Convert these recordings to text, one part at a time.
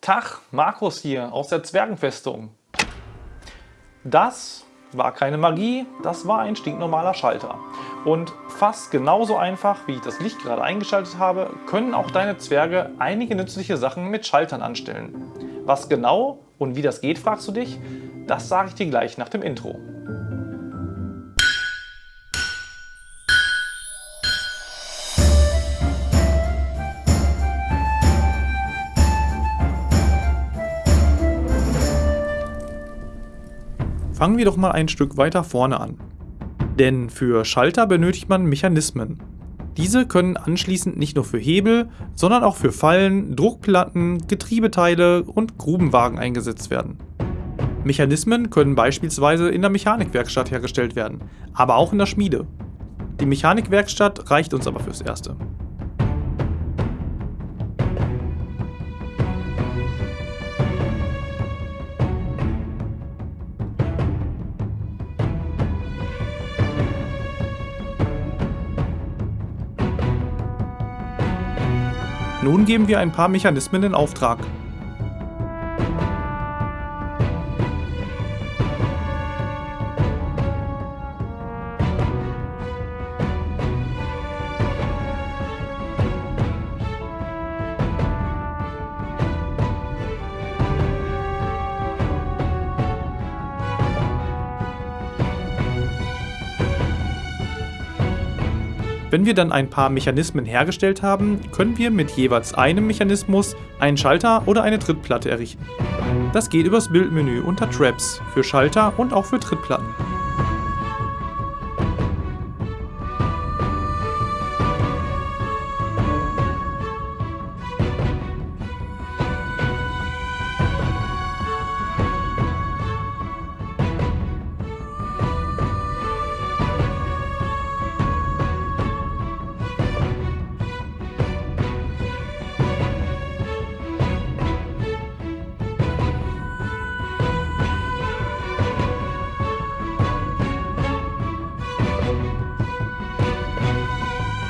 Tag, Markus hier aus der Zwergenfestung. Das war keine Magie, das war ein stinknormaler Schalter. Und fast genauso einfach, wie ich das Licht gerade eingeschaltet habe, können auch deine Zwerge einige nützliche Sachen mit Schaltern anstellen. Was genau und wie das geht, fragst du dich? Das sage ich dir gleich nach dem Intro. Fangen wir doch mal ein Stück weiter vorne an. Denn für Schalter benötigt man Mechanismen. Diese können anschließend nicht nur für Hebel, sondern auch für Fallen, Druckplatten, Getriebeteile und Grubenwagen eingesetzt werden. Mechanismen können beispielsweise in der Mechanikwerkstatt hergestellt werden, aber auch in der Schmiede. Die Mechanikwerkstatt reicht uns aber fürs Erste. Nun geben wir ein paar Mechanismen in Auftrag. Wenn wir dann ein paar Mechanismen hergestellt haben, können wir mit jeweils einem Mechanismus einen Schalter oder eine Trittplatte errichten. Das geht übers Bildmenü unter Traps für Schalter und auch für Trittplatten.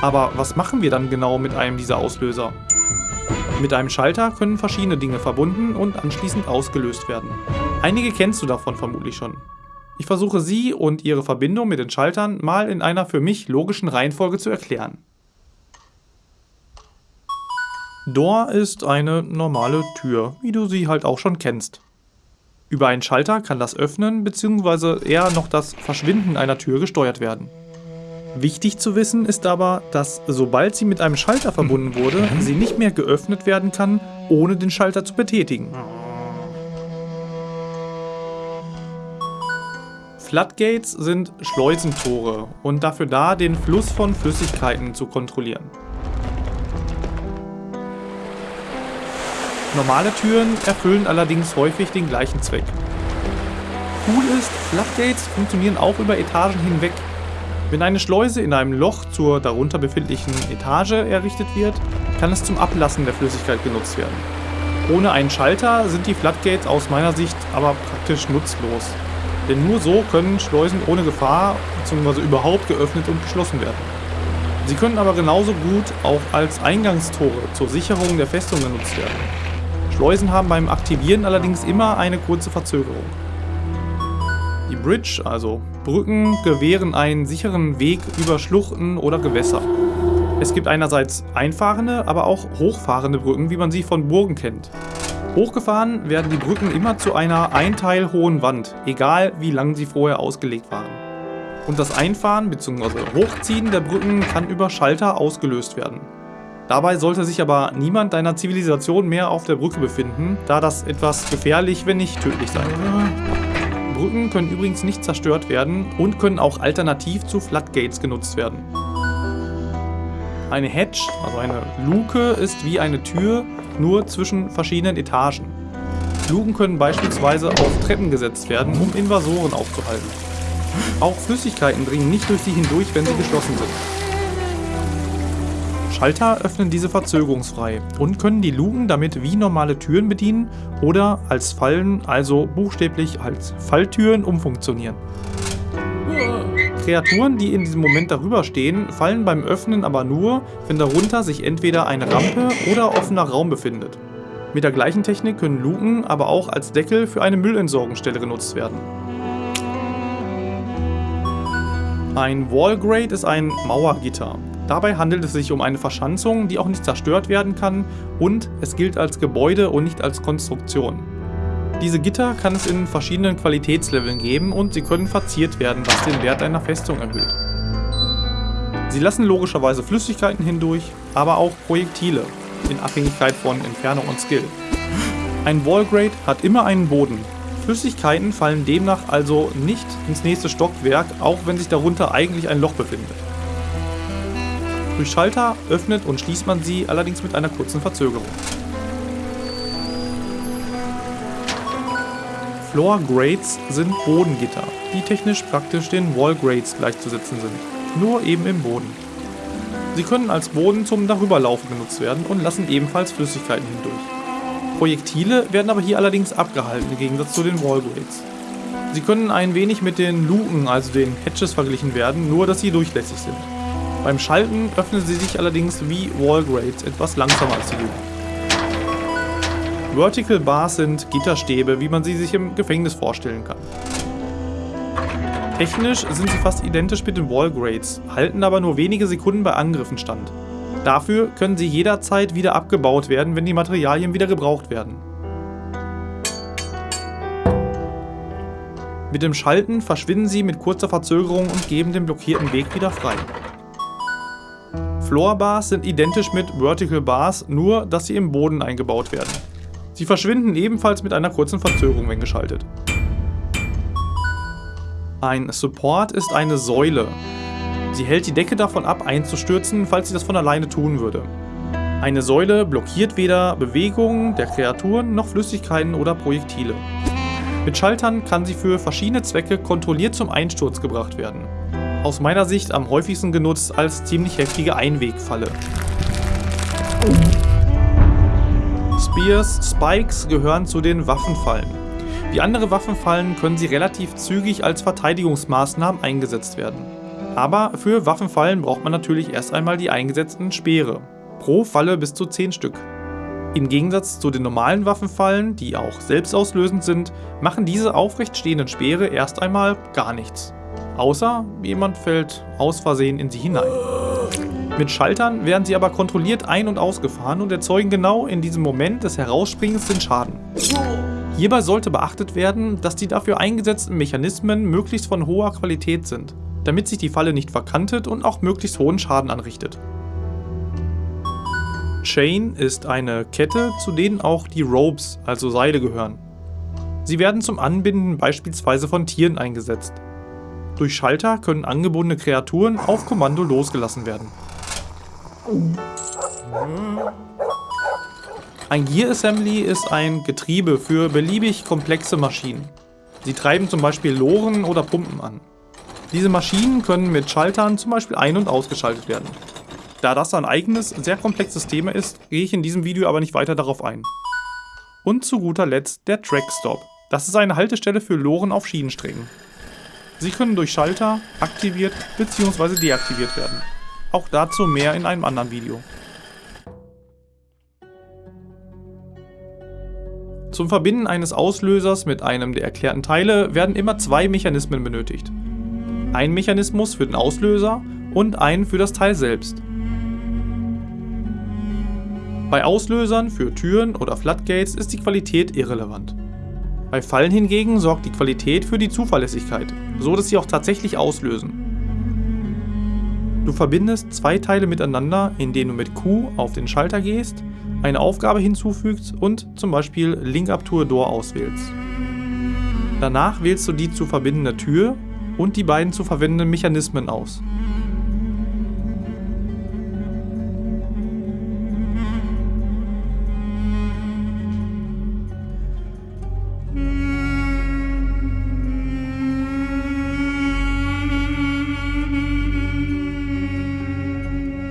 Aber was machen wir dann genau mit einem dieser Auslöser? Mit einem Schalter können verschiedene Dinge verbunden und anschließend ausgelöst werden. Einige kennst du davon vermutlich schon. Ich versuche sie und ihre Verbindung mit den Schaltern mal in einer für mich logischen Reihenfolge zu erklären. Door ist eine normale Tür, wie du sie halt auch schon kennst. Über einen Schalter kann das Öffnen bzw. eher noch das Verschwinden einer Tür gesteuert werden. Wichtig zu wissen ist aber, dass sobald sie mit einem Schalter verbunden wurde, mhm. sie nicht mehr geöffnet werden kann, ohne den Schalter zu betätigen. Floodgates sind Schleusentore und dafür da, den Fluss von Flüssigkeiten zu kontrollieren. Normale Türen erfüllen allerdings häufig den gleichen Zweck. Cool ist, Floodgates funktionieren auch über Etagen hinweg wenn eine Schleuse in einem Loch zur darunter befindlichen Etage errichtet wird, kann es zum Ablassen der Flüssigkeit genutzt werden. Ohne einen Schalter sind die Floodgates aus meiner Sicht aber praktisch nutzlos. Denn nur so können Schleusen ohne Gefahr bzw. überhaupt geöffnet und geschlossen werden. Sie können aber genauso gut auch als Eingangstore zur Sicherung der Festung genutzt werden. Schleusen haben beim Aktivieren allerdings immer eine kurze Verzögerung. Die Bridge, also Brücken, gewähren einen sicheren Weg über Schluchten oder Gewässer. Es gibt einerseits einfahrende, aber auch hochfahrende Brücken, wie man sie von Burgen kennt. Hochgefahren werden die Brücken immer zu einer ein Teil hohen Wand, egal wie lang sie vorher ausgelegt waren. Und das Einfahren bzw. Hochziehen der Brücken kann über Schalter ausgelöst werden. Dabei sollte sich aber niemand deiner Zivilisation mehr auf der Brücke befinden, da das etwas gefährlich, wenn nicht tödlich sein kann. Brücken können übrigens nicht zerstört werden und können auch alternativ zu Floodgates genutzt werden. Eine Hedge, also eine Luke, ist wie eine Tür, nur zwischen verschiedenen Etagen. Luken können beispielsweise auf Treppen gesetzt werden, um Invasoren aufzuhalten. Auch Flüssigkeiten dringen nicht durch sie hindurch, wenn sie geschlossen sind. Schalter öffnen diese verzögerungsfrei und können die Luken damit wie normale Türen bedienen oder als Fallen, also buchstäblich als Falltüren umfunktionieren. Kreaturen, die in diesem Moment darüber stehen, fallen beim Öffnen aber nur, wenn darunter sich entweder eine Rampe oder offener Raum befindet. Mit der gleichen Technik können Luken aber auch als Deckel für eine Müllentsorgungsstelle genutzt werden. Ein Wallgrate ist ein Mauergitter. Dabei handelt es sich um eine Verschanzung, die auch nicht zerstört werden kann und es gilt als Gebäude und nicht als Konstruktion. Diese Gitter kann es in verschiedenen Qualitätsleveln geben und sie können verziert werden, was den Wert einer Festung erhöht. Sie lassen logischerweise Flüssigkeiten hindurch, aber auch Projektile, in Abhängigkeit von Entfernung und Skill. Ein Wallgrade hat immer einen Boden. Flüssigkeiten fallen demnach also nicht ins nächste Stockwerk, auch wenn sich darunter eigentlich ein Loch befindet. Durch Schalter öffnet und schließt man sie allerdings mit einer kurzen Verzögerung. Floor Grades sind Bodengitter, die technisch praktisch den Wall Grades gleichzusetzen sind, nur eben im Boden. Sie können als Boden zum Darüberlaufen genutzt werden und lassen ebenfalls Flüssigkeiten hindurch. Projektile werden aber hier allerdings abgehalten, im Gegensatz zu den Wallgrades. Sie können ein wenig mit den Luken, also den Hatches, verglichen werden, nur dass sie durchlässig sind. Beim Schalten öffnen sie sich allerdings wie Wallgrades etwas langsamer als die Luken. Vertical Bars sind Gitterstäbe, wie man sie sich im Gefängnis vorstellen kann. Technisch sind sie fast identisch mit den Wallgrades, halten aber nur wenige Sekunden bei Angriffen stand. Dafür können sie jederzeit wieder abgebaut werden, wenn die Materialien wieder gebraucht werden. Mit dem Schalten verschwinden sie mit kurzer Verzögerung und geben den blockierten Weg wieder frei. Floor Bars sind identisch mit Vertical Bars, nur dass sie im Boden eingebaut werden. Sie verschwinden ebenfalls mit einer kurzen Verzögerung, wenn geschaltet. Ein Support ist eine Säule. Sie hält die Decke davon ab, einzustürzen, falls sie das von alleine tun würde. Eine Säule blockiert weder Bewegungen der Kreaturen noch Flüssigkeiten oder Projektile. Mit Schaltern kann sie für verschiedene Zwecke kontrolliert zum Einsturz gebracht werden. Aus meiner Sicht am häufigsten genutzt als ziemlich heftige Einwegfalle. Spears, Spikes gehören zu den Waffenfallen. Wie andere Waffenfallen können sie relativ zügig als Verteidigungsmaßnahmen eingesetzt werden. Aber für Waffenfallen braucht man natürlich erst einmal die eingesetzten Speere. Pro Falle bis zu 10 Stück. Im Gegensatz zu den normalen Waffenfallen, die auch selbstauslösend sind, machen diese aufrecht stehenden Speere erst einmal gar nichts. Außer jemand fällt aus Versehen in sie hinein. Mit Schaltern werden sie aber kontrolliert ein- und ausgefahren und erzeugen genau in diesem Moment des Herausspringens den Schaden. Hierbei sollte beachtet werden, dass die dafür eingesetzten Mechanismen möglichst von hoher Qualität sind, damit sich die Falle nicht verkantet und auch möglichst hohen Schaden anrichtet. Chain ist eine Kette, zu denen auch die Ropes, also Seile, gehören. Sie werden zum Anbinden beispielsweise von Tieren eingesetzt. Durch Schalter können angebundene Kreaturen auf Kommando losgelassen werden. Ein Gear Assembly ist ein Getriebe für beliebig komplexe Maschinen. Sie treiben zum Beispiel Loren oder Pumpen an. Diese Maschinen können mit Schaltern zum Beispiel ein- und ausgeschaltet werden. Da das ein eigenes, sehr komplexes Thema ist, gehe ich in diesem Video aber nicht weiter darauf ein. Und zu guter Letzt der Track Stop. Das ist eine Haltestelle für Loren auf Schienensträngen. Sie können durch Schalter aktiviert bzw. deaktiviert werden. Auch dazu mehr in einem anderen Video. Zum Verbinden eines Auslösers mit einem der erklärten Teile werden immer zwei Mechanismen benötigt. Ein Mechanismus für den Auslöser und einen für das Teil selbst. Bei Auslösern für Türen oder Floodgates ist die Qualität irrelevant. Bei Fallen hingegen sorgt die Qualität für die Zuverlässigkeit, so dass sie auch tatsächlich auslösen. Du verbindest zwei Teile miteinander, indem du mit Q auf den Schalter gehst eine Aufgabe hinzufügst und zum Beispiel Link Up to a Door auswählst. Danach wählst du die zu verbindende Tür und die beiden zu verwendenden Mechanismen aus.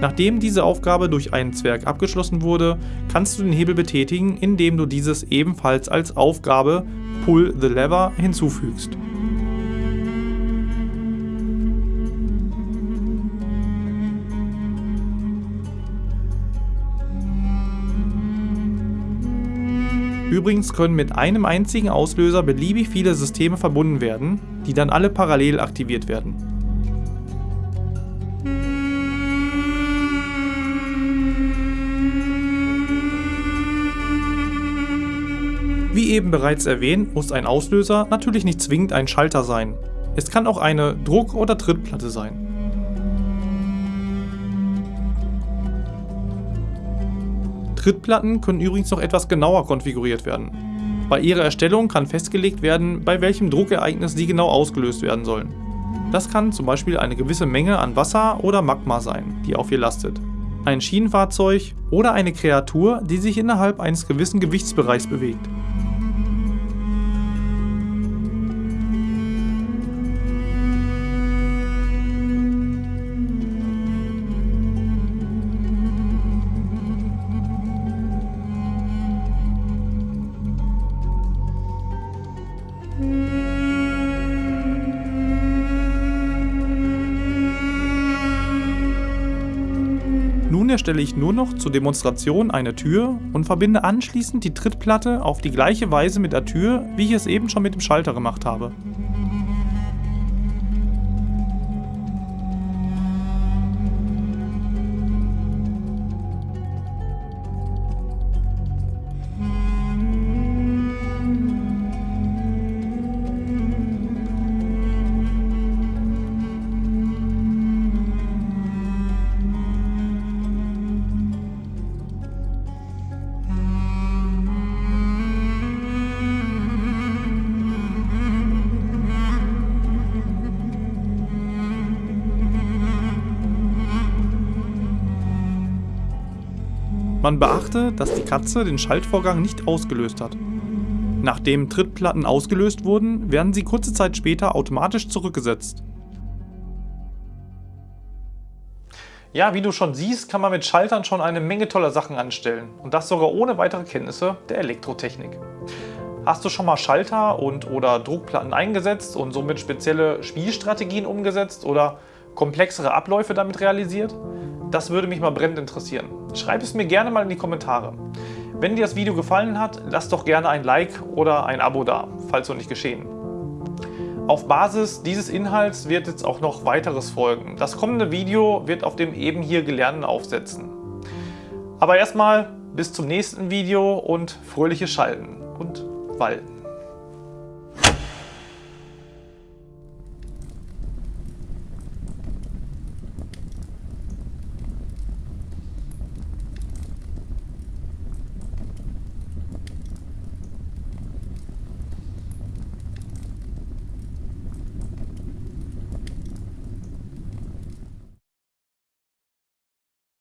Nachdem diese Aufgabe durch einen Zwerg abgeschlossen wurde, kannst du den Hebel betätigen, indem du dieses ebenfalls als Aufgabe Pull the Lever hinzufügst. Übrigens können mit einem einzigen Auslöser beliebig viele Systeme verbunden werden, die dann alle parallel aktiviert werden. Wie eben bereits erwähnt, muss ein Auslöser natürlich nicht zwingend ein Schalter sein. Es kann auch eine Druck- oder Trittplatte sein. Trittplatten können übrigens noch etwas genauer konfiguriert werden. Bei ihrer Erstellung kann festgelegt werden, bei welchem Druckereignis sie genau ausgelöst werden sollen. Das kann zum Beispiel eine gewisse Menge an Wasser oder Magma sein, die auf ihr lastet. Ein Schienenfahrzeug oder eine Kreatur, die sich innerhalb eines gewissen Gewichtsbereichs bewegt. Nun erstelle ich nur noch zur Demonstration eine Tür und verbinde anschließend die Trittplatte auf die gleiche Weise mit der Tür, wie ich es eben schon mit dem Schalter gemacht habe. Man beachte, dass die Katze den Schaltvorgang nicht ausgelöst hat. Nachdem Trittplatten ausgelöst wurden, werden sie kurze Zeit später automatisch zurückgesetzt. Ja, wie du schon siehst, kann man mit Schaltern schon eine Menge toller Sachen anstellen. Und das sogar ohne weitere Kenntnisse der Elektrotechnik. Hast du schon mal Schalter und oder Druckplatten eingesetzt und somit spezielle Spielstrategien umgesetzt oder komplexere Abläufe damit realisiert? Das würde mich mal brennend interessieren. Schreib es mir gerne mal in die Kommentare. Wenn dir das Video gefallen hat, lass doch gerne ein Like oder ein Abo da, falls noch nicht geschehen. Auf Basis dieses Inhalts wird jetzt auch noch weiteres folgen. Das kommende Video wird auf dem eben hier Gelernten aufsetzen. Aber erstmal bis zum nächsten Video und fröhliches Schalten und Walten.